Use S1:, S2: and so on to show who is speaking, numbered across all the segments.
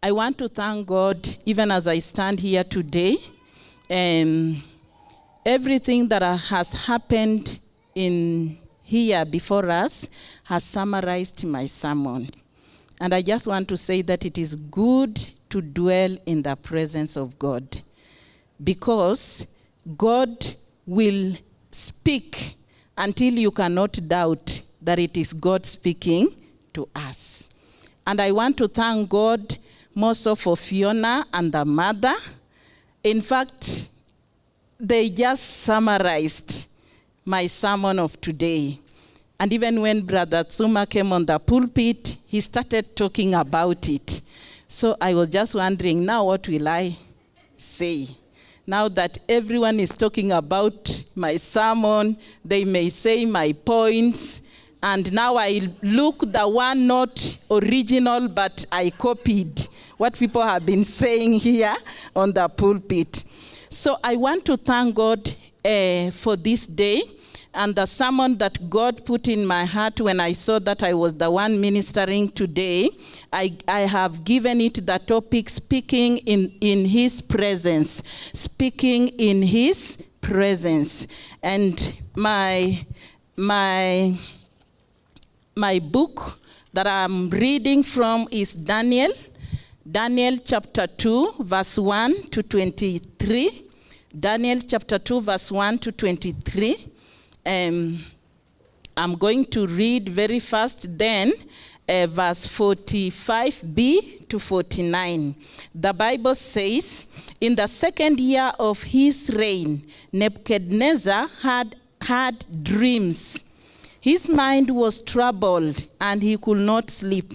S1: I want to thank God, even as I stand here today. Um, everything that has happened in here before us has summarized my sermon. And I just want to say that it is good to dwell in the presence of God because God will speak until you cannot doubt that it is God speaking to us. And I want to thank God more so for Fiona and the mother. In fact, they just summarized my sermon of today. And even when Brother Tsuma came on the pulpit, he started talking about it. So I was just wondering, now what will I say? Now that everyone is talking about my sermon, they may say my points, and now I look the one not original, but I copied what people have been saying here on the pulpit. So I want to thank God uh, for this day and the sermon that God put in my heart when I saw that I was the one ministering today. I, I have given it the topic speaking in, in his presence, speaking in his presence. And my, my, my book that I'm reading from is Daniel, Daniel chapter 2, verse 1 to 23. Daniel chapter 2, verse 1 to 23. Um, I'm going to read very fast then uh, verse 45b to 49. The Bible says, In the second year of his reign, Nebuchadnezzar had had dreams. His mind was troubled and he could not sleep.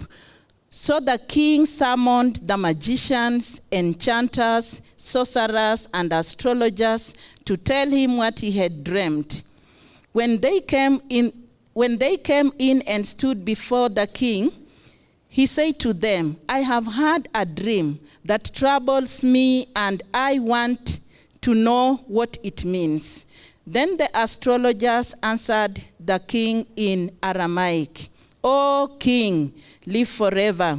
S1: So the king summoned the magicians, enchanters, sorcerers, and astrologers to tell him what he had dreamed. When they came in, when they came in and stood before the king, he said to them, I have had a dream that troubles me, and I want to know what it means. Then the astrologers answered the king in Aramaic, O king, live forever.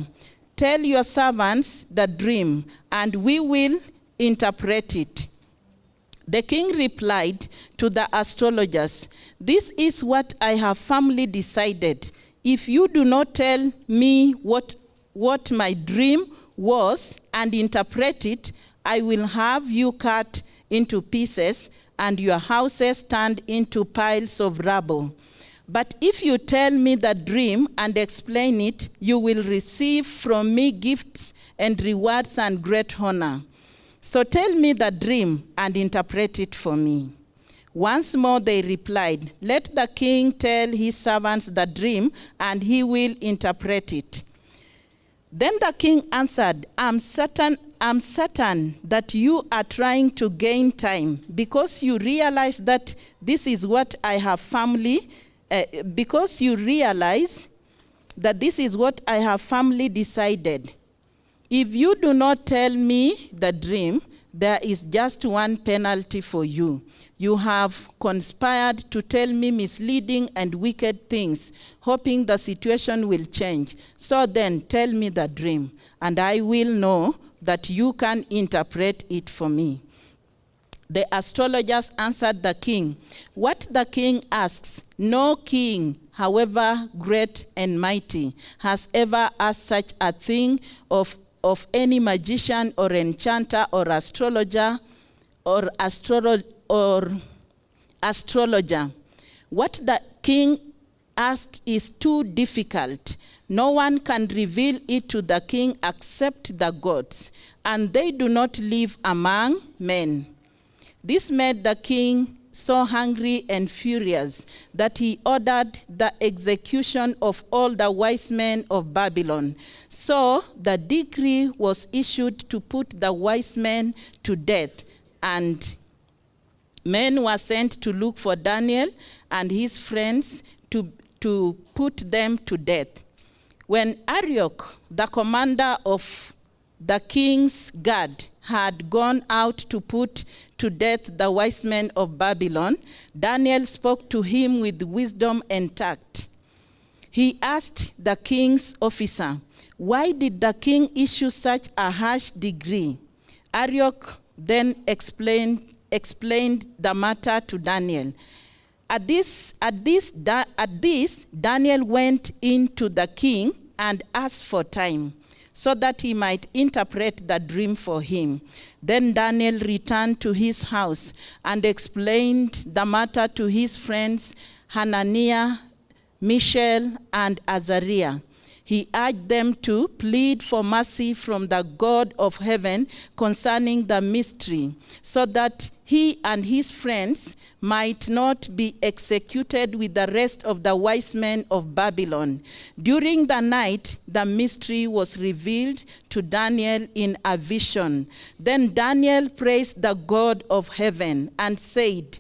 S1: Tell your servants the dream, and we will interpret it. The king replied to the astrologers, This is what I have firmly decided. If you do not tell me what, what my dream was and interpret it, I will have you cut into pieces and your houses turned into piles of rubble. But if you tell me the dream and explain it, you will receive from me gifts and rewards and great honor. So tell me the dream and interpret it for me. Once more they replied, Let the king tell his servants the dream, and he will interpret it. Then the king answered, I'm certain, I'm certain that you are trying to gain time because you realize that this is what I have firmly, uh, because you realize that this is what I have firmly decided. If you do not tell me the dream, there is just one penalty for you. You have conspired to tell me misleading and wicked things, hoping the situation will change. So then, tell me the dream, and I will know that you can interpret it for me. The astrologers answered the king, What the king asks, no king, however great and mighty, has ever asked such a thing of, of any magician or enchanter or astrologer or astrologer or astrologer. What the king asks is too difficult. No one can reveal it to the king except the gods, and they do not live among men. This made the king so hungry and furious that he ordered the execution of all the wise men of Babylon. So the decree was issued to put the wise men to death, and men were sent to look for Daniel and his friends to, to put them to death. When Arioch, the commander of the king's guard, had gone out to put to death the wise men of Babylon, Daniel spoke to him with wisdom and tact. He asked the king's officer, Why did the king issue such a harsh decree? Arioch then explained, explained the matter to Daniel. At this, at, this, at this, Daniel went into the king and asked for time so that he might interpret the dream for him. Then Daniel returned to his house and explained the matter to his friends Hananiah, Mishael, and Azariah. He urged them to plead for mercy from the God of heaven concerning the mystery, so that he and his friends might not be executed with the rest of the wise men of Babylon. During the night, the mystery was revealed to Daniel in a vision. Then Daniel praised the God of heaven and said,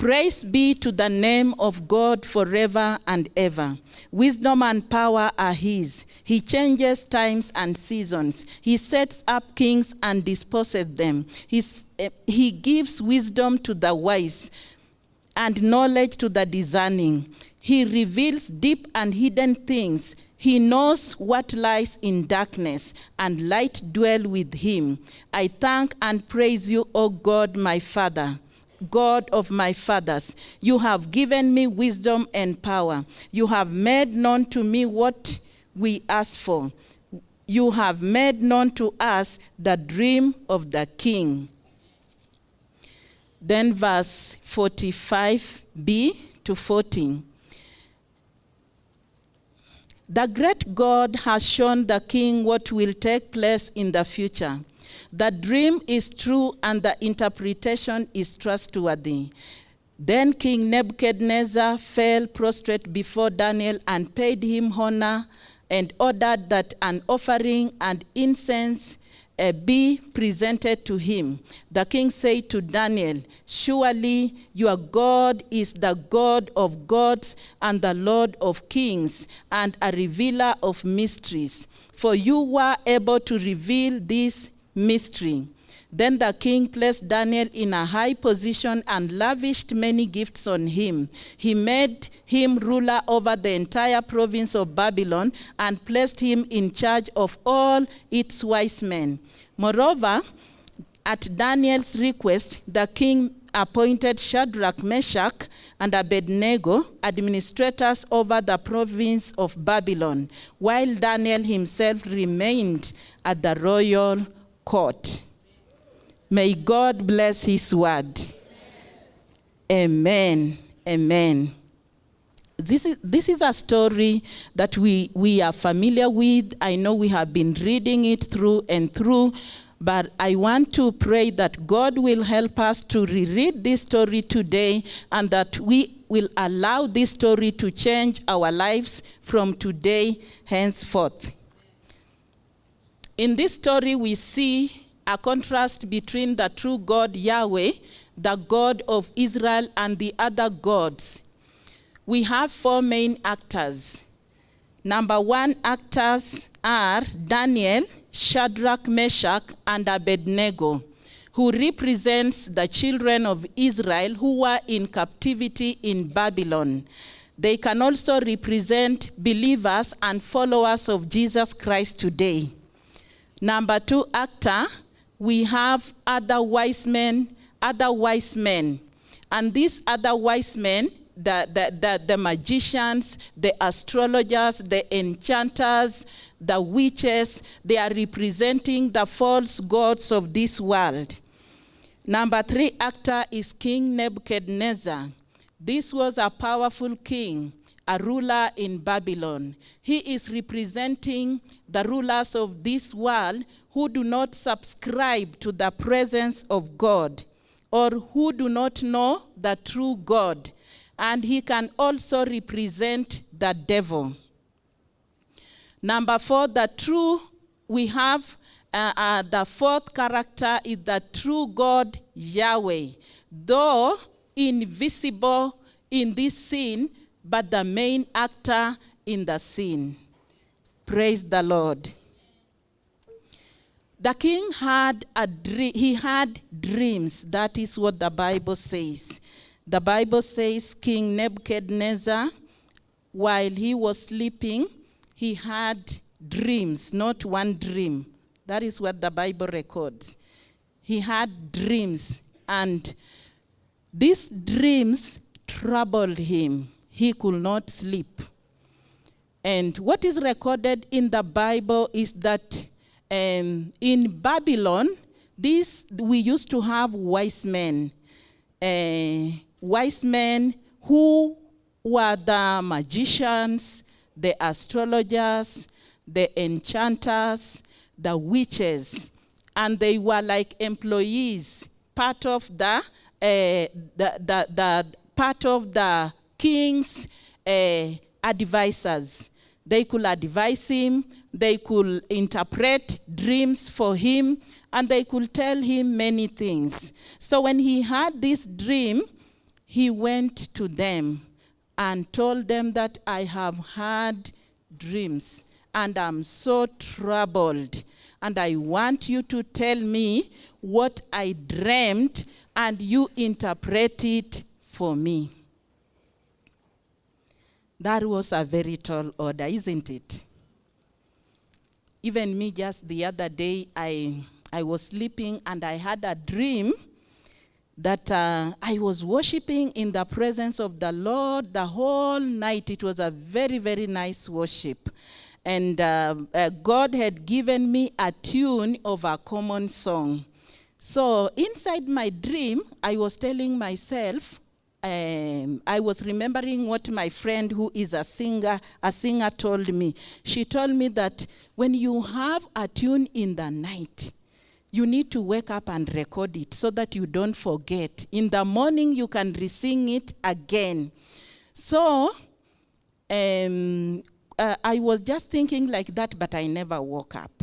S1: Praise be to the name of God forever and ever. Wisdom and power are his. He changes times and seasons. He sets up kings and disposes them. He's, eh, he gives wisdom to the wise and knowledge to the discerning. He reveals deep and hidden things. He knows what lies in darkness, and light dwell with him. I thank and praise you, O God, my Father. God of my fathers, you have given me wisdom and power. You have made known to me what we ask for. You have made known to us the dream of the king. Then, verse 45b to 14. The great God has shown the king what will take place in the future. The dream is true and the interpretation is trustworthy. Then King Nebuchadnezzar fell prostrate before Daniel and paid him honor and ordered that an offering and incense uh, be presented to him. The king said to Daniel, Surely your God is the God of gods and the Lord of kings and a revealer of mysteries. For you were able to reveal this mystery. Then the king placed Daniel in a high position and lavished many gifts on him. He made him ruler over the entire province of Babylon and placed him in charge of all its wise men. Moreover, at Daniel's request, the king appointed Shadrach, Meshach, and Abednego administrators over the province of Babylon, while Daniel himself remained at the royal court. May God bless his word. Amen. Amen. This is, this is a story that we, we are familiar with. I know we have been reading it through and through, but I want to pray that God will help us to reread this story today and that we will allow this story to change our lives from today henceforth. In this story, we see a contrast between the true God Yahweh, the God of Israel, and the other gods. We have four main actors. Number one actors are Daniel, Shadrach, Meshach, and Abednego, who represents the children of Israel who were in captivity in Babylon. They can also represent believers and followers of Jesus Christ today. Number two actor, we have other wise men, other wise men. And these other wise men, the, the, the, the magicians, the astrologers, the enchanters, the witches, they are representing the false gods of this world. Number three actor is King Nebuchadnezzar. This was a powerful king, a ruler in Babylon. He is representing the rulers of this world who do not subscribe to the presence of God or who do not know the true God. And he can also represent the devil. Number four, the true, we have uh, uh, the fourth character is the true God Yahweh, though invisible in this scene, but the main actor in the scene. Praise the Lord. The king had a dream, he had dreams. That is what the Bible says. The Bible says King Nebuchadnezzar, while he was sleeping, he had dreams, not one dream. That is what the Bible records. He had dreams, and these dreams troubled him. He could not sleep. And what is recorded in the Bible is that um, in Babylon, this we used to have wise men, uh, wise men who were the magicians, the astrologers, the enchanters, the witches, and they were like employees, part of the, uh, the, the, the part of the king's uh, advisors. They could advise him, they could interpret dreams for him, and they could tell him many things. So when he had this dream, he went to them and told them that I have had dreams and I'm so troubled. And I want you to tell me what I dreamed and you interpret it for me. That was a very tall order, isn't it? Even me, just the other day, I, I was sleeping and I had a dream that uh, I was worshiping in the presence of the Lord the whole night. It was a very, very nice worship. And uh, uh, God had given me a tune of a common song. So inside my dream, I was telling myself, um, I was remembering what my friend who is a singer, a singer told me. She told me that when you have a tune in the night, you need to wake up and record it so that you don't forget. In the morning, you can re-sing it again. So um, uh, I was just thinking like that, but I never woke up.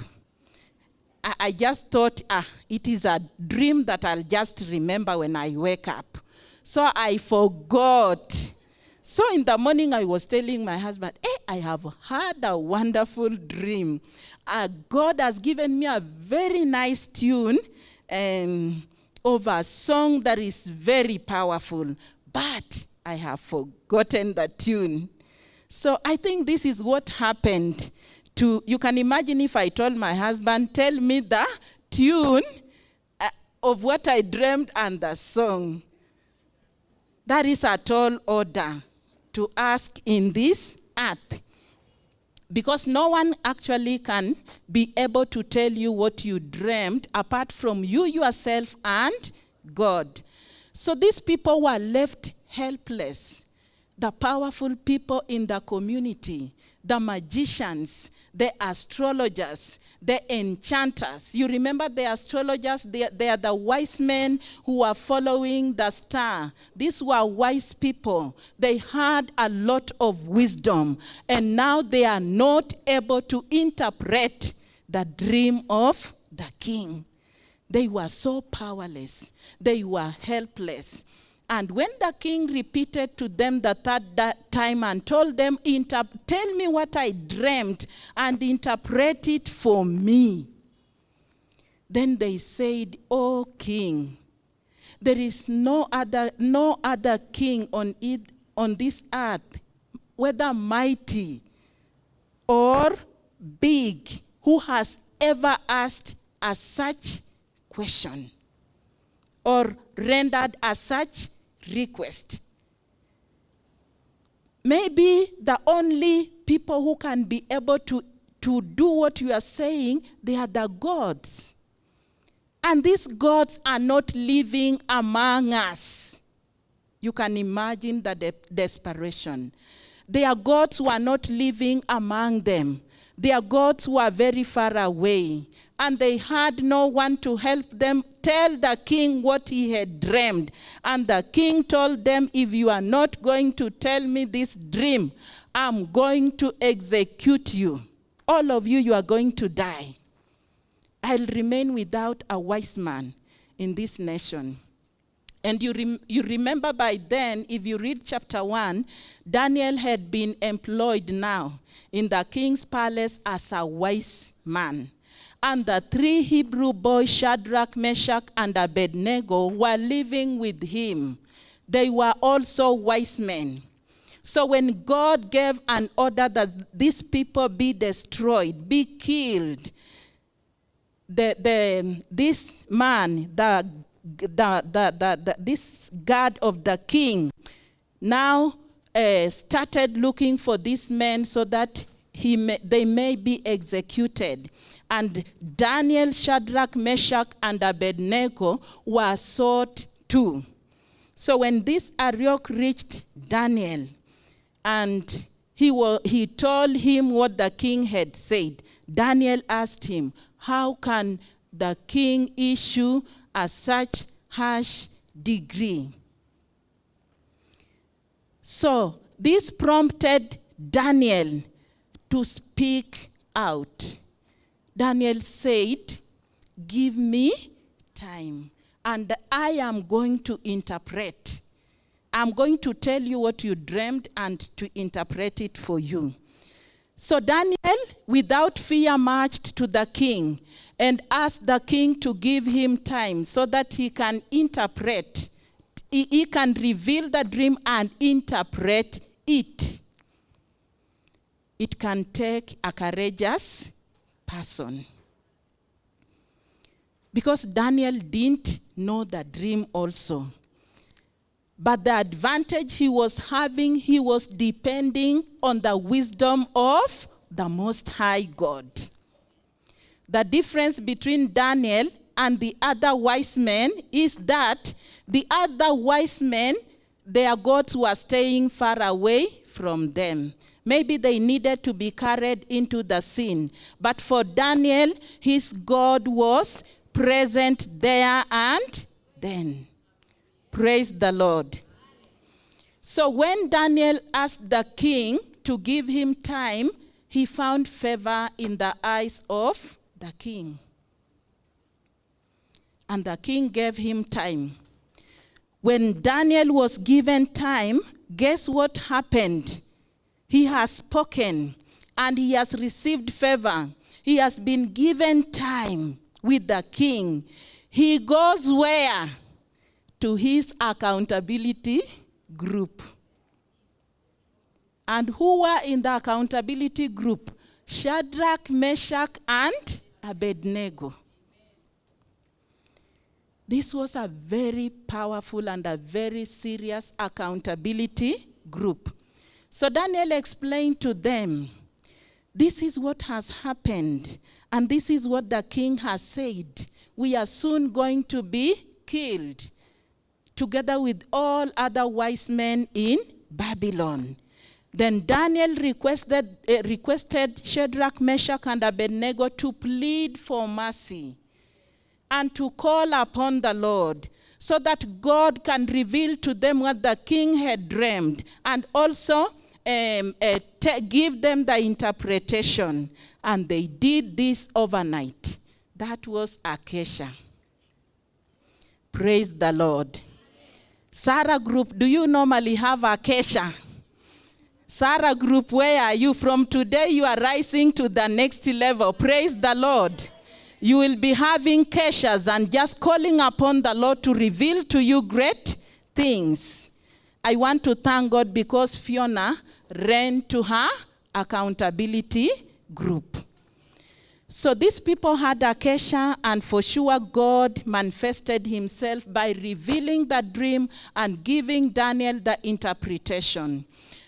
S1: I, I just thought, ah, it is a dream that I'll just remember when I wake up. So I forgot. So in the morning, I was telling my husband, hey, I have had a wonderful dream. Uh, God has given me a very nice tune um, of a song that is very powerful, but I have forgotten the tune. So I think this is what happened to, you can imagine if I told my husband, tell me the tune uh, of what I dreamed and the song. That is a tall order to ask in this earth. Because no one actually can be able to tell you what you dreamed apart from you yourself and God. So these people were left helpless. The powerful people in the community, the magicians, the astrologers, the enchanters. You remember the astrologers? They, they are the wise men who are following the star. These were wise people. They had a lot of wisdom, and now they are not able to interpret the dream of the king. They were so powerless. They were helpless. And when the king repeated to them the third time and told them, tell me what I dreamed and interpret it for me. Then they said, O king, there is no other, no other king on, it, on this earth, whether mighty or big, who has ever asked a such question or rendered a such request. Maybe the only people who can be able to, to do what you are saying, they are the gods. And these gods are not living among us. You can imagine the de desperation. Their gods were not living among them. Their gods were very far away and they had no one to help them tell the king what he had dreamed. And the king told them, if you are not going to tell me this dream, I'm going to execute you. All of you, you are going to die. I'll remain without a wise man in this nation. And you, rem you remember by then, if you read chapter 1, Daniel had been employed now in the king's palace as a wise man. And the three Hebrew boys, Shadrach, Meshach, and Abednego, were living with him. They were also wise men. So when God gave an order that these people be destroyed, be killed, the, the, this man, the, the, the, the, the this guard of the king, now uh, started looking for these men so that he may, they may be executed. And Daniel, Shadrach, Meshach, and Abednego were sought too. So when this Arioch reached Daniel, and he, he told him what the king had said, Daniel asked him, How can the king issue a such harsh degree. So this prompted Daniel to speak out. Daniel said, Give me time, and I am going to interpret. I'm going to tell you what you dreamed and to interpret it for you. So Daniel, without fear, marched to the king and asked the king to give him time so that he can interpret, he, can reveal the dream and interpret it. It can take a courageous person. Because Daniel didn't know the dream also. But the advantage he was having, he was depending on the wisdom of the Most High God. The difference between Daniel and the other wise men is that the other wise men, their gods were staying far away from them. Maybe they needed to be carried into the scene. But for Daniel, his God was present there and then. Praise the Lord. So when Daniel asked the king to give him time, he found favor in the eyes of the king. And the king gave him time. When Daniel was given time, guess what happened? He has spoken and he has received favor. He has been given time with the king. He goes where? To his accountability group. And who were in the accountability group? Shadrach, Meshach, and Abednego. This was a very powerful and a very serious accountability group. So Daniel explained to them, this is what has happened, and this is what the king has said. We are soon going to be killed, together with all other wise men in Babylon. Then Daniel requested, uh, requested Shadrach, Meshach, and Abednego to plead for mercy and to call upon the Lord so that God can reveal to them what the king had dreamed and also um, uh, give them the interpretation. And they did this overnight. That was a kesha. Praise the Lord. Sarah Group, do you normally have a kesha? Sarah Group, where are you? From today, you are rising to the next level. Praise the Lord. You will be having keshas and just calling upon the Lord to reveal to you great things. I want to thank God because Fiona ran to her accountability group. So these people had a kesha, and for sure God manifested himself by revealing the dream and giving Daniel the interpretation.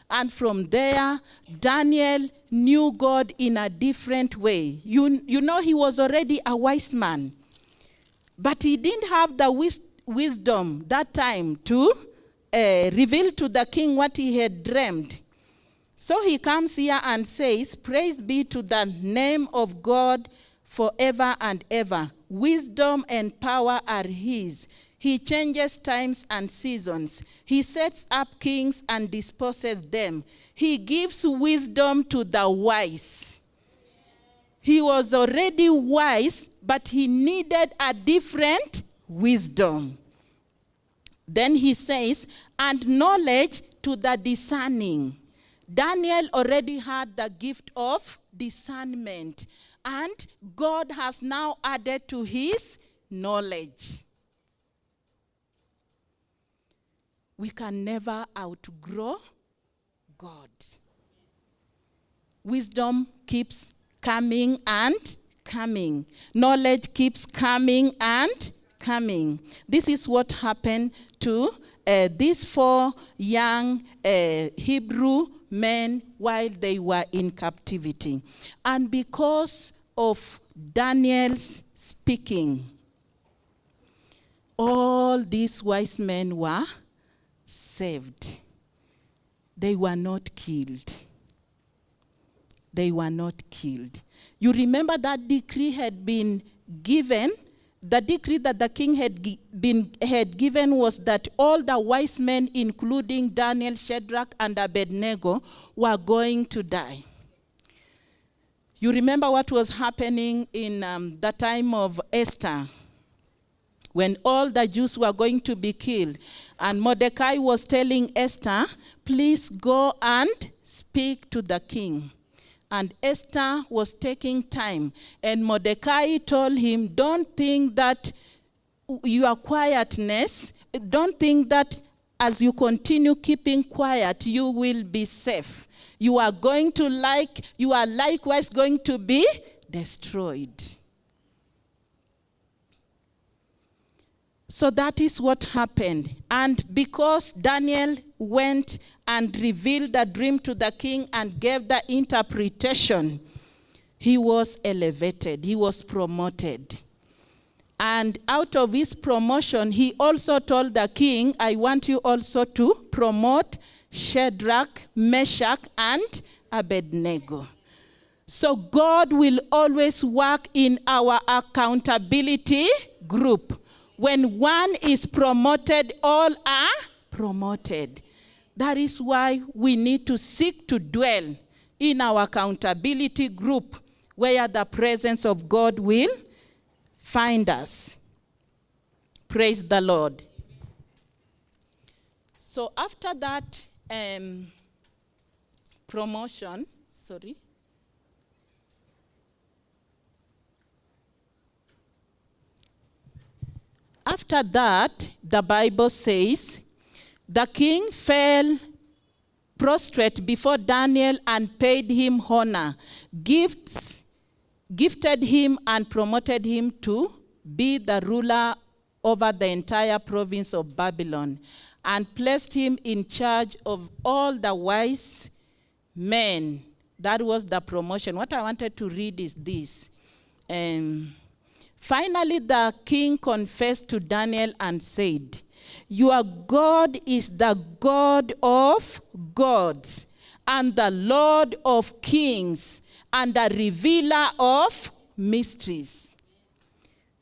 S1: And from there, Daniel knew God in a different way. You, you know, he was already a wise man, but he didn't have the wis- wisdom that time to uh, reveal to the king what he had dreamed. So he comes here and says, Praise be to the name of God forever and ever. Wisdom and power are his. He changes times and seasons. He sets up kings and disposes them. He gives wisdom to the wise. He was already wise, but he needed a different wisdom. Then he says, and knowledge to the discerning. Daniel already had the gift of discernment, and God has now added to his knowledge. We can never outgrow God. Wisdom keeps coming and coming. Knowledge keeps coming and coming. This is what happened to uh, these four young uh, Hebrew men while they were in captivity. And because of Daniel's speaking, all these wise men were saved. They were not killed. They were not killed. You remember that decree had been given. The decree that the king had been had given was that all the wise men, including Daniel, Shadrach, and Abednego, were going to die. You remember what was happening in um, the time of Esther when all the Jews were going to be killed. And Mordecai was telling Esther, please go and speak to the king. And Esther was taking time. And Mordecai told him, don't think that your quietness, don't think that as you continue keeping quiet, you will be safe. You are going to like, you are likewise going to be destroyed. So that is what happened. And because Daniel went and revealed the dream to the king and gave the interpretation, he was elevated, he was promoted. And out of his promotion, he also told the king, I want you also to promote Shadrach, Meshach, and Abednego. So God will always work in our accountability group. When one is promoted, all are promoted. That is why we need to seek to dwell in our accountability group where the presence of God will find us. Praise the Lord. So after that um, promotion, sorry. After that, the Bible says, the king fell prostrate before Daniel and paid him honor, gifts, gifted him and promoted him to be the ruler over the entire province of Babylon, and placed him in charge of all the wise men. That was the promotion. What I wanted to read is this. Um, Finally, the king confessed to Daniel and said, Your God is the God of gods and the Lord of kings and the revealer of mysteries.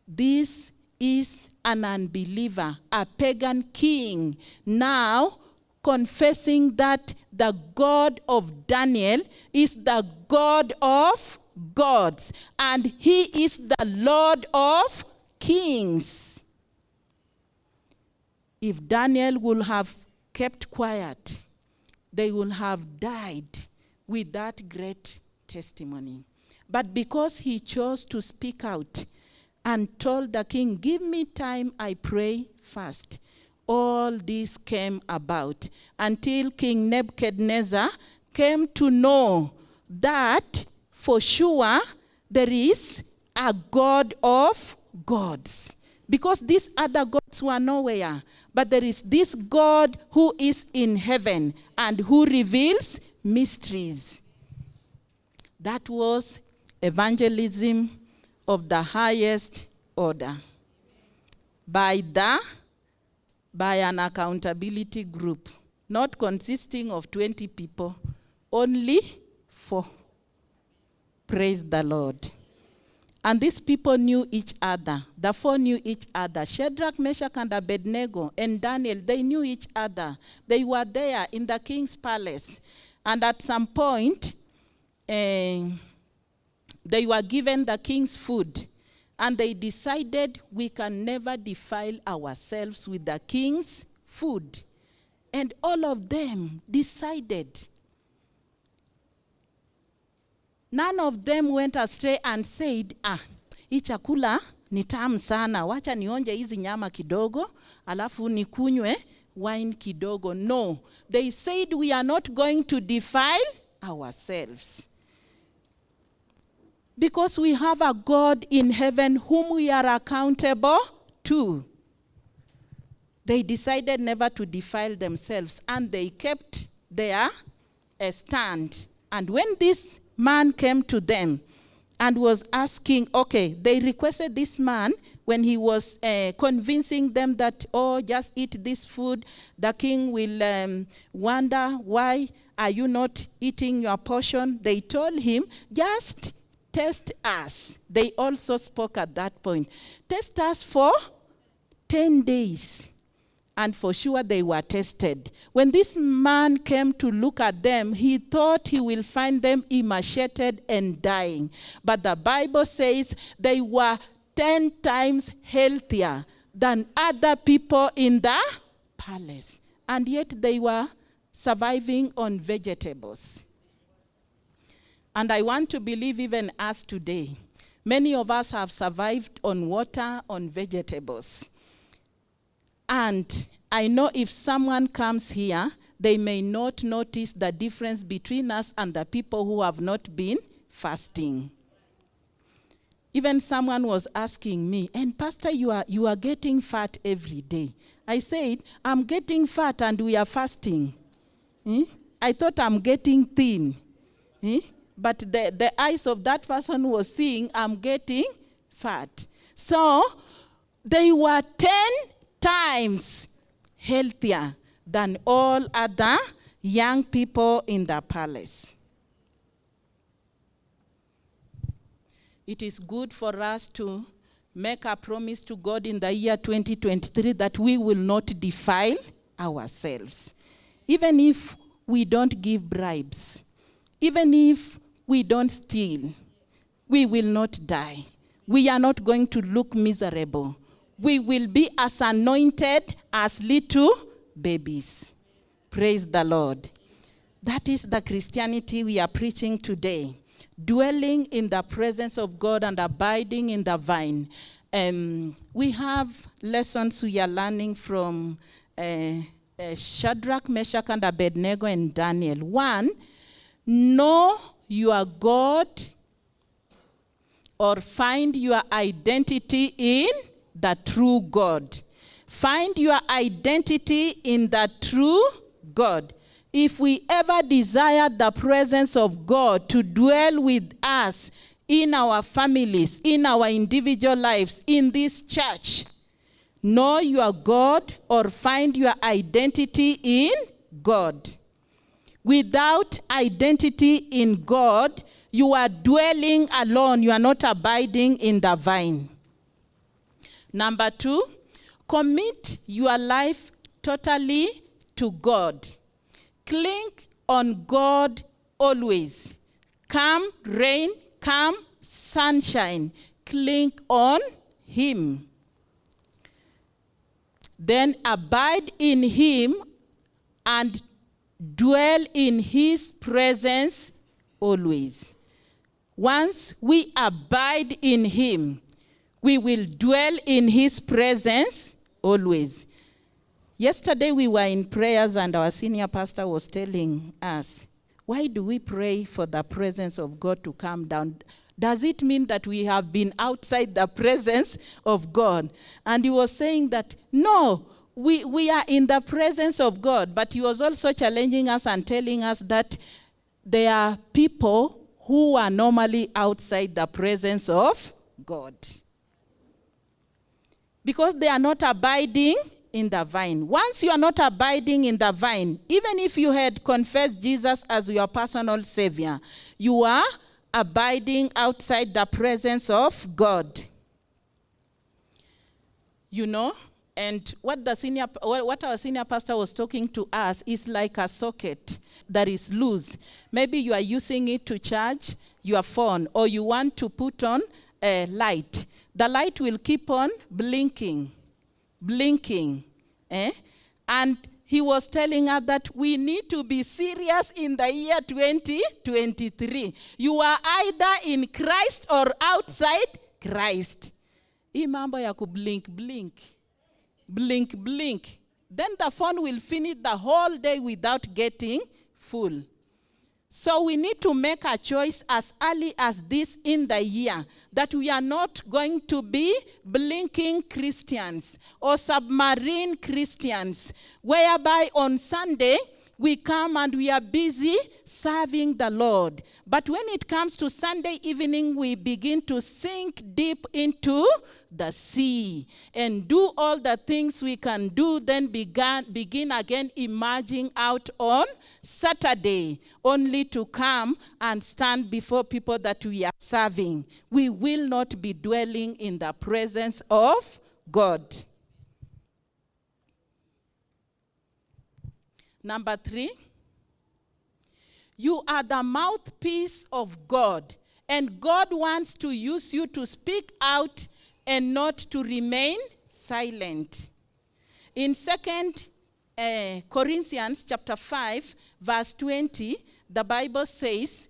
S1: This is an unbeliever, a pagan king, now confessing that the God of Daniel is the God of gods, and he is the Lord of kings. If Daniel would have kept quiet, they would have died with that great testimony. But because he chose to speak out and told the king, Give me time, I pray first, all this came about until King Nebuchadnezzar came to know that for sure there is a God of gods. Because these other gods were nowhere. But there is this God who is in heaven and who reveals mysteries. That was evangelism of the highest order. By the by an accountability group, not consisting of 20 people, only four. Praise the Lord. And these people knew each other. The four knew each other. Shadrach, Meshach, and Abednego, and Daniel, they knew each other. They were there in the king's palace. And at some point, eh, they were given the king's food. And they decided we can never defile ourselves with the king's food. And all of them decided None of them went astray and said, ah, hii chakula ni tamu sana, wacha nionje hizi nyama kidogo, alafu nikunywe wine kidogo. No, they said we are not going to defile ourselves. Because we have a God in heaven whom we are accountable to. They decided never to defile themselves and they kept their stand. And when this man came to them and was asking, okay, they requested this man when he was uh, convincing them that, oh, just eat this food, the king will um, wonder, why are you not eating your portion? They told him, just test us. They also spoke at that point. Test us for 10 days. And for sure they were tested. When this man came to look at them, he thought he will find them emaciated and dying. But the Bible says they were 10 times healthier than other people in the palace. And yet they were surviving on vegetables. And I want to believe even us today, many of us have survived on water, on vegetables. And I know if someone comes here, they may not notice the difference between us and the people who have not been fasting. Even someone was asking me, and Pastor, you are, you are getting fat every day. I said, I'm getting fat and we are fasting. Eh? I thought I'm getting thin. Eh? But the, the eyes of that person was seeing I'm getting fat. So they were 10 times healthier than all other young people in the palace. It is good for us to make a promise to God in the year 2023 that we will not defile ourselves. Even if we don't give bribes, even if we don't steal, we will not die. We are not going to look miserable. We will be as anointed as little babies. Praise the Lord. That is the Christianity we are preaching today. Dwelling in the presence of God and abiding in the vine. Um, we have lessons we are learning from uh, uh, Shadrach, Meshach, and Abednego and Daniel. One, know your God or find your identity in the true God. Find your identity in the true God. If we ever desire the presence of God to dwell with us in our families, in our individual lives, in this church, know your God or find your identity in God. Without identity in God, you are dwelling alone. You are not abiding in the vine. Number two, commit your life totally to God. Cling on God always. Come rain, come sunshine. Cling on Him. Then abide in Him and dwell in His presence always. Once we abide in Him, we will dwell in His presence always. Yesterday we were in prayers and our senior pastor was telling us, why do we pray for the presence of God to come down? Does it mean that we have been outside the presence of God? And he was saying that, no, we, we are in the presence of God. But he was also challenging us and telling us that there are people who are normally outside the presence of God. Because they are not abiding in the vine. Once you are not abiding in the vine, even if you had confessed Jesus as your personal savior, you are abiding outside the presence of God. You know, and what the senior what our senior pastor was talking to us is like a socket that is loose. Maybe you are using it to charge your phone or you want to put on a light. The light will keep on blinking, blinking. Eh? And he was telling us that we need to be serious in the year 2023. You are either in Christ or outside Christ. Hii mambo ya kublink blink blink blink then the phone will finish the whole day without getting full. So we need to make a choice as early as this in the year that we are not going to be blinking Christians or submarine Christians, whereby on Sunday we come and we are busy serving the Lord. But when it comes to Sunday evening, we begin to sink deep into the sea and do all the things we can do, then began, begin again emerging out on Saturday, only to come and stand before people that we are serving. We will not be dwelling in the presence of God. Number three, you are the mouthpiece of God, and God wants to use you to speak out and not to remain silent. In Second uh, Corinthians chapter 5, verse 20, the Bible says,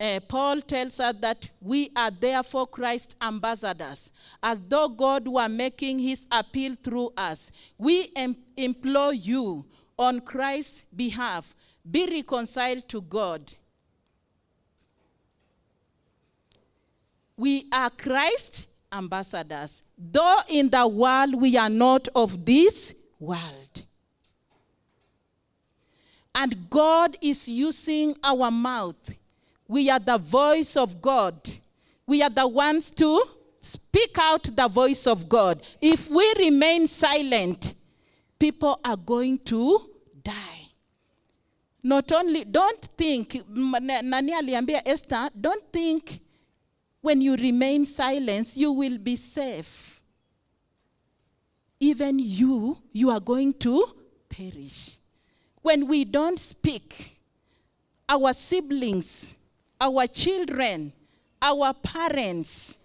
S1: uh, Paul tells us that we are therefore Christ's ambassadors, as though God were making his appeal through us. We implore you on Christ's behalf, be reconciled to God. We are Christ ambassadors, though in the world we are not of this world. And God is using our mouth. We are the voice of God. We are the ones to speak out the voice of God. If we remain silent, people are going to die. Not only, don't think, nani aliambia Esther, don't think when you remain silent, you will be safe. Even you, you are going to perish. When we don't speak, our siblings, our children, our parents,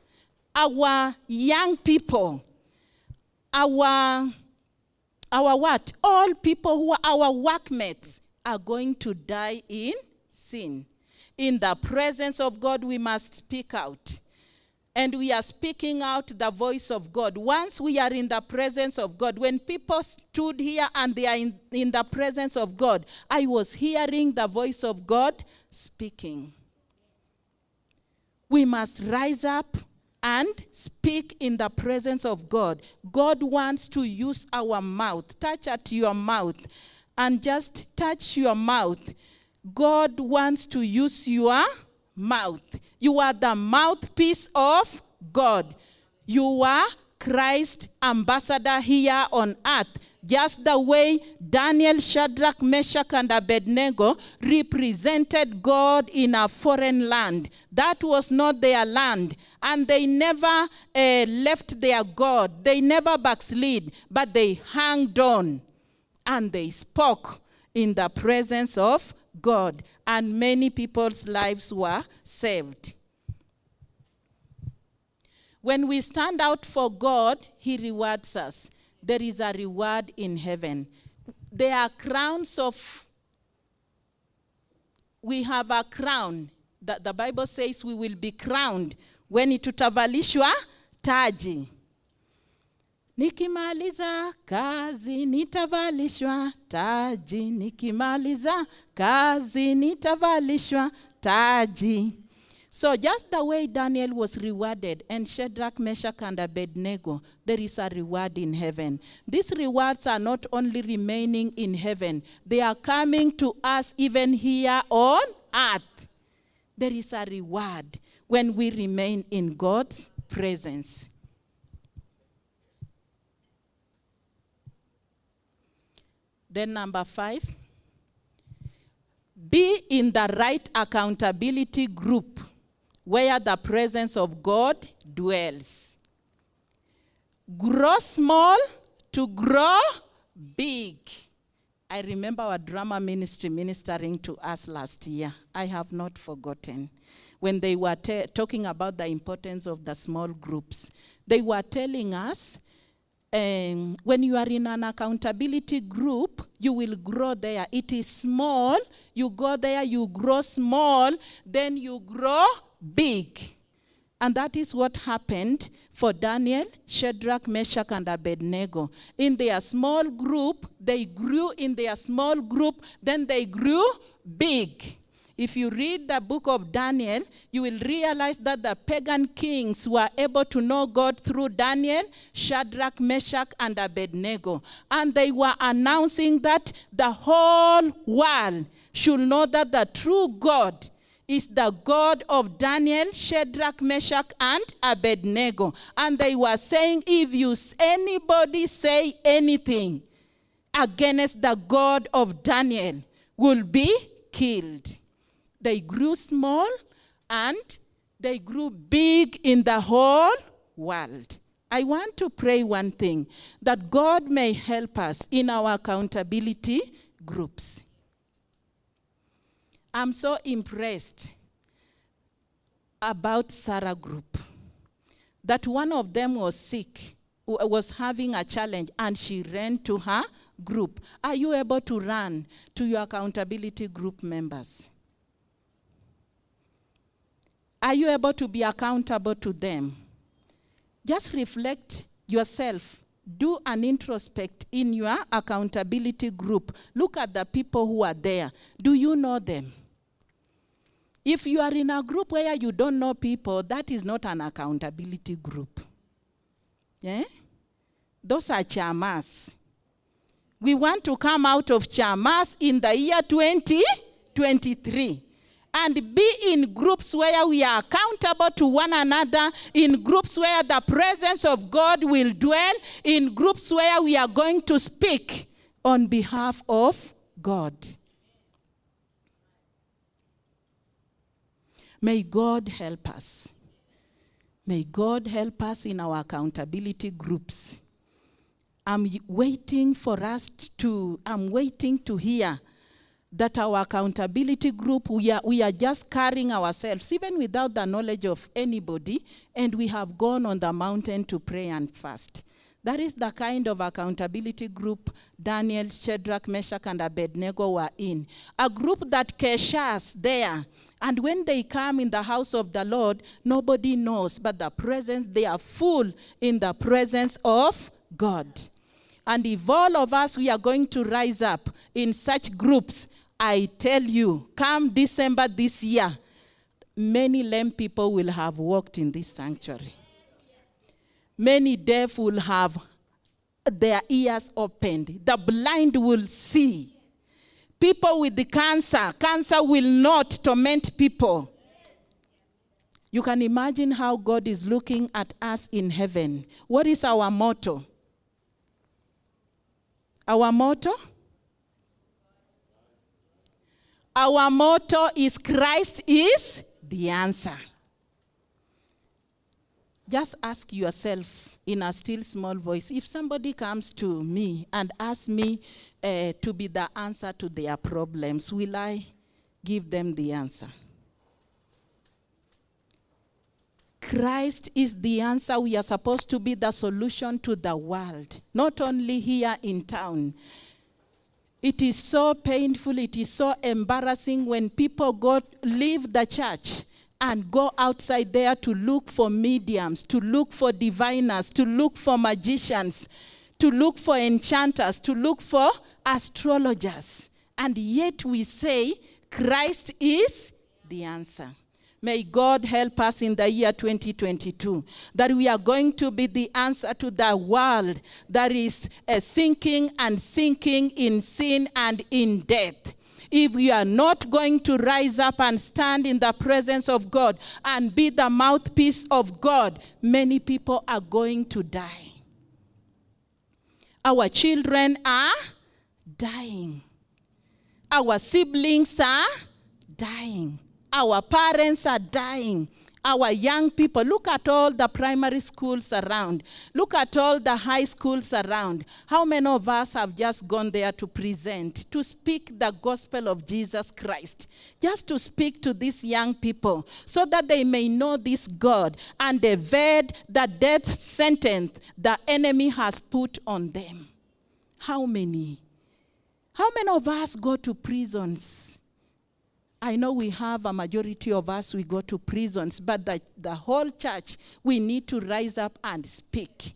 S1: our young people, our our what? All people who are our workmates are going to die in sin. In the presence of God, we must speak out. And we are speaking out the voice of God. Once we are in the presence of God, when people stood here and they are in, in the presence of God, I was hearing the voice of God speaking. We must rise up and speak in the presence of God. God wants to use our mouth. Touch at your mouth and just touch your mouth. God wants to use your mouth. You are the mouthpiece of God. You are Christ ambassador here on earth. Just the way Daniel, Shadrach, Meshach, and Abednego represented God in a foreign land. That was not their land. And they never uh, left their God. They never backslid, but they hanged on. And they spoke in the presence of God. And many people's lives were saved. When we stand out for God, He rewards us. There is a reward in heaven. There are crowns of, we have a crown. that the Bible says we will be crowned when tutavalishwa taji. Nikimaliza kazi nitavalishwa taji, nikimaliza kazi nitavalishwa taji. So just the way Daniel was rewarded and Shadrach, Meshach, and Abednego, there is a reward in heaven. These rewards are not only remaining in heaven, they are coming to us even here on earth. There is a reward when we remain in God's presence. Then number five, be in the right accountability group where the presence of God dwells. Grow small to grow big. I remember our drama ministry ministering to us last year. I have not forgotten. When they were ta- talking about the importance of the small groups, they were telling us um, when you are in an accountability group, you will grow there. It is small, you go there, you grow small, then you grow big. And that is what happened for Daniel, Shadrach, Meshach, and Abednego. In their small group, they grew in their small group, then they grew big. If you read the book of Daniel, you will realize that the pagan kings were able to know God through Daniel, Shadrach, Meshach, and Abednego. And they were announcing that the whole world should know that the true God is the God of Daniel, Shadrach, Meshach, and Abednego. And they were saying, if you anybody say anything against the God of Daniel, will be killed. They grew small and they grew big in the whole world. I want to pray one thing that God may help us in our accountability groups. I'm so impressed about Sarah group that one of them was sick, was having a challenge, and she ran to her group. Are you able to run to your accountability group members? Are you able to be accountable to them? Just reflect yourself. Do an introspect in your accountability group. Look at the people who are there. Do you know them? If you are in a group where you don't know people, that is not an accountability group. Yeah? Those are chamas. We want to come out of chamas in the year 2023 and be in groups where we are accountable to one another, in groups where the presence of God will dwell, in groups where we are going to speak on behalf of God. May God help us. May God help us in our accountability groups. I'm waiting for us to, I'm waiting to hear that our accountability group, we are, we are just carrying ourselves, even without the knowledge of anybody, and we have gone on the mountain to pray and fast. That is the kind of accountability group Daniel, Shadrach, Meshach, and Abednego were in. A group that keshas there. And when they come in the house of the Lord, nobody knows, but the presence, they are full in the presence of God. And if all of us, we are going to rise up in such groups, I tell you, come December this year, many lame people will have walked in this sanctuary. Many deaf will have their ears opened. The blind will see. People with the cancer, cancer will not torment people. You can imagine how God is looking at us in heaven. What is our motto? Our motto? Our motto is Christ is the answer. Just ask yourself in a still small voice if somebody comes to me and asks me uh, to be the answer to their problems, will I give them the answer? Christ is the answer. We are supposed to be the solution to the world, not only here in town. It is so painful, it is so embarrassing when people go leave the church and go outside there to look for mediums, to look for diviners, to look for magicians, to look for enchanters, to look for astrologers. And yet we say Christ is the answer. May God help us in the year 2022 that we are going to be the answer to the world that is uh, sinking and sinking in sin and in death. If we are not going to rise up and stand in the presence of God and be the mouthpiece of God, many people are going to die. Our children are dying. Our siblings are dying. Our parents are dying. Our young people, look at all the primary schools around. Look at all the high schools around. How many of us have just gone there to present, to speak the gospel of Jesus Christ? Just to speak to these young people so that they may know this God and evade the death sentence the enemy has put on them. How many? How many of us go to prisons? I know we have a majority of us, we go to prisons, but the, the whole church, we need to rise up and speak.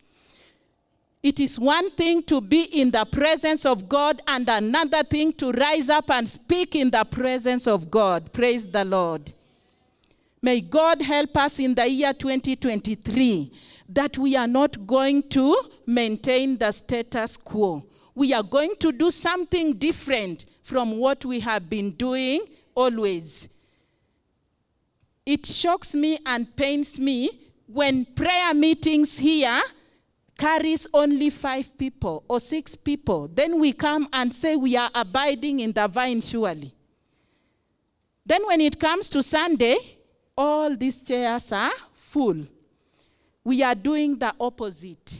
S1: It is one thing to be in the presence of God, and another thing to rise up and speak in the presence of God. Praise the Lord. May God help us in the year 2023 that we are not going to maintain the status quo. We are going to do something different from what we have been doing always. It shocks me and pains me when prayer meetings here carries only five people or six people. Then we come and say we are abiding in the vine surely. Then when it comes to Sunday, all these chairs are full. We are doing the opposite.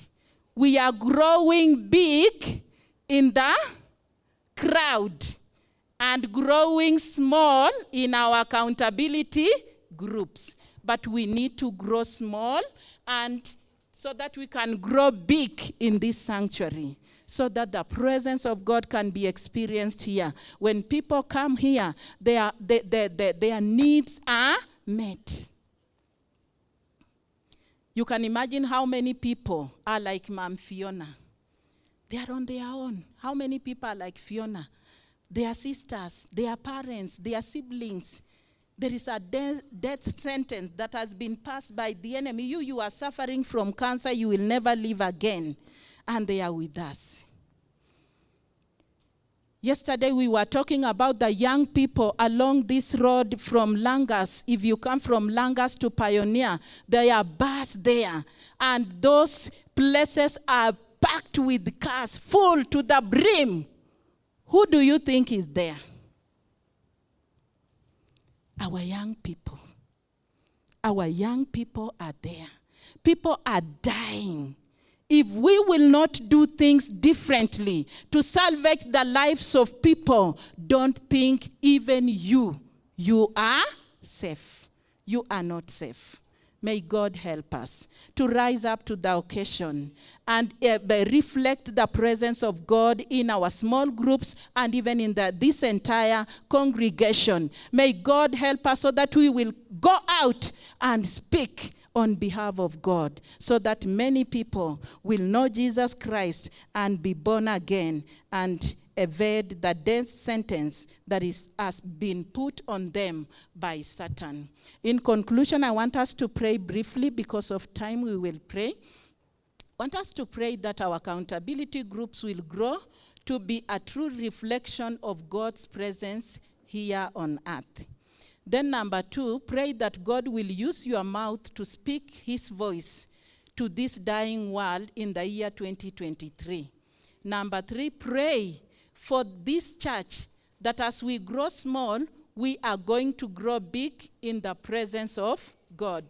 S1: We are growing big in the crowd and growing small in our accountability groups. But we need to grow small and so that we can grow big in this sanctuary so that the presence of God can be experienced here. When people come here, their, their, their, their needs are met. You can imagine how many people are like Mom Fiona. They are on their own. How many people are like Fiona? Their sisters, their parents, their siblings. There is a de death sentence that has been passed by the enemy. You, you are suffering from cancer, you will never live again. And they are with us. Yesterday we were talking about the young people along this road from Langas. If you come from Langas to Pioneer, there are bars there. And those places are packed with cars, full to the brim. Who do you think is there? Our young people. Our young people are there. People are dying if we will not do things differently to salvage the lives of people, don't think even you, you are safe. You are not safe. May God help us to rise up to the occasion and uh, reflect the presence of God in our small groups and even in the, this entire congregation. May God help us so that we will go out and speak on behalf of God so that many people will know Jesus Christ and be born again and evade the death sentence that is, has been put on them by Satan. In conclusion, I want us to pray briefly because of time we will pray. I want us to pray that our accountability groups will grow to be a true reflection of God's presence here on earth. Then number two, pray that God will use your mouth to speak his voice to this dying world in the year 2023. Number three, pray for this church that as we grow small, we are going to grow big in the presence of God.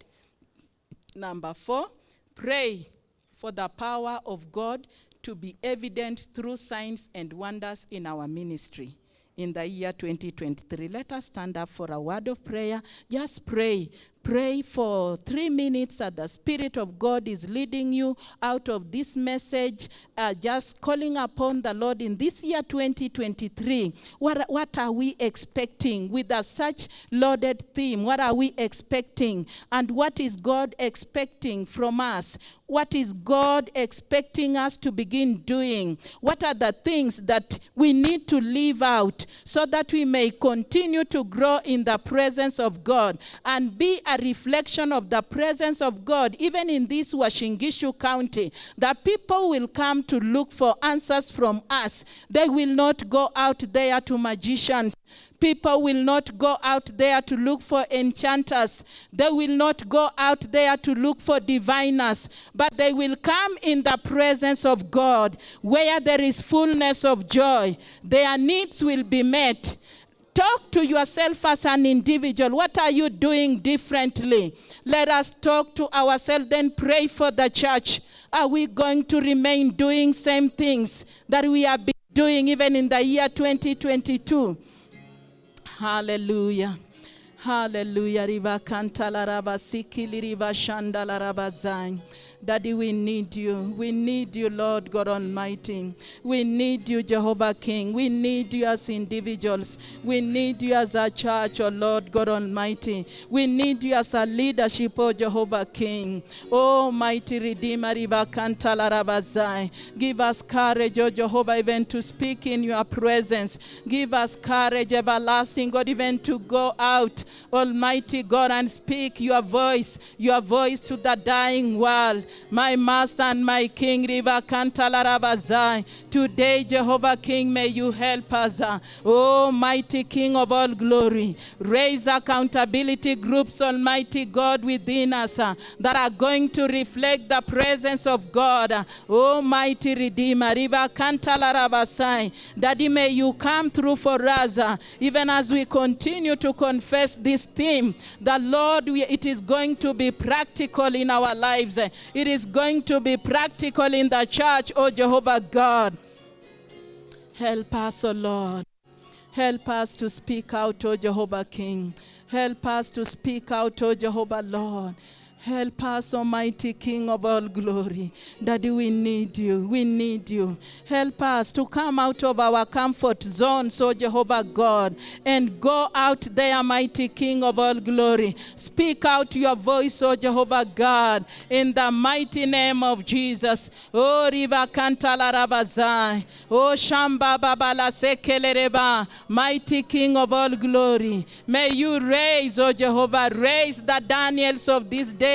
S1: Number four, pray for the power of God to be evident through signs and wonders in our ministry in the year 2023. Let us stand up for a word of prayer. Just pray. Pray for three minutes that the Spirit of God is leading you out of this message, uh, just calling upon the Lord in this year 2023. What, what are we expecting with a such loaded theme? What are we expecting? And what is God expecting from us? What is God expecting us to begin doing? What are the things that we need to live out so that we may continue to grow in the presence of God and be a reflection of the presence of God, even in this Uasin Gishu County? that people will come to look for answers from us. They will not go out there to magicians. People will not go out there to look for enchanters. They will not go out there to look for diviners, but they will come in the presence of God where there is fullness of joy. Their needs will be met. Talk to yourself as an individual. What are you doing differently? Let us talk to ourselves, then pray for the church. Are we going to remain doing same things that we have been doing even in the year 2022? Hallelujah. Hallelujah. Riva kanta la raba siki li riva shanda la raba zai. Daddy, we need you. We need you, Lord God Almighty. We need you, Jehovah King. We need you as individuals. We need you as a church, oh Lord God Almighty. We need you as a leadership, oh Jehovah King. Oh, mighty Redeemer, Riva kanta la raba zai. Give us courage, oh Jehovah, even to speak in your presence. Give us courage, everlasting God, even to go out, Almighty God, and speak your voice, your voice to the dying world. My Master and my King, Riva Kantalarabazai. Today, Jehovah King, may you help us. Oh, mighty King of all glory. Raise accountability groups, Almighty God, within us uh, that are going to reflect the presence of God. Oh, mighty Redeemer, Riva Kantalarabasai. Daddy, may you come through for us, uh, even as we continue to confess this theme. The Lord, we, it is going to be practical in our lives. It is going to be practical in the church, oh Jehovah God. Help us, oh Lord. Help us to speak out, oh Jehovah King. Help us to speak out, oh Jehovah Lord. Help us, Almighty King of all glory. Daddy, we need you. We need you. Help us to come out of our comfort zone, so Jehovah God, and go out there, mighty King of all glory. Speak out your voice, O Jehovah God, in the mighty name of Jesus. Oh, Riva Kantala Rabazai. Oh, Shamba Babala Sekelereba. Mighty King of all glory. May you raise, O Jehovah, raise the Daniels of this day.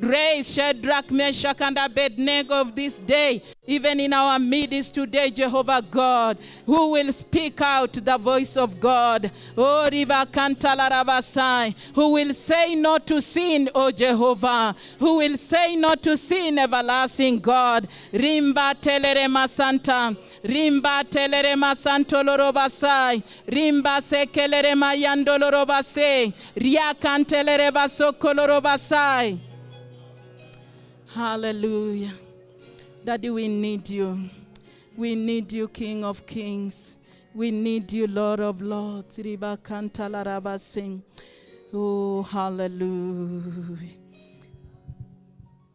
S1: Raise Shadrach, Meshach, and Abednego of this day, even in our midst today, Jehovah God, who will speak out the voice of God. Oh, Riva who will say not to sin, O Jehovah, who will say not to sin, everlasting God. Rimba telerema santa, rimba telerema santo lorobasai, rimba sekelerema yandolorobase, riakantelereba sokolorobasai. Hallelujah. Daddy, we need you. We need you, King of Kings. We need you, Lord of Lords. Oh, hallelujah.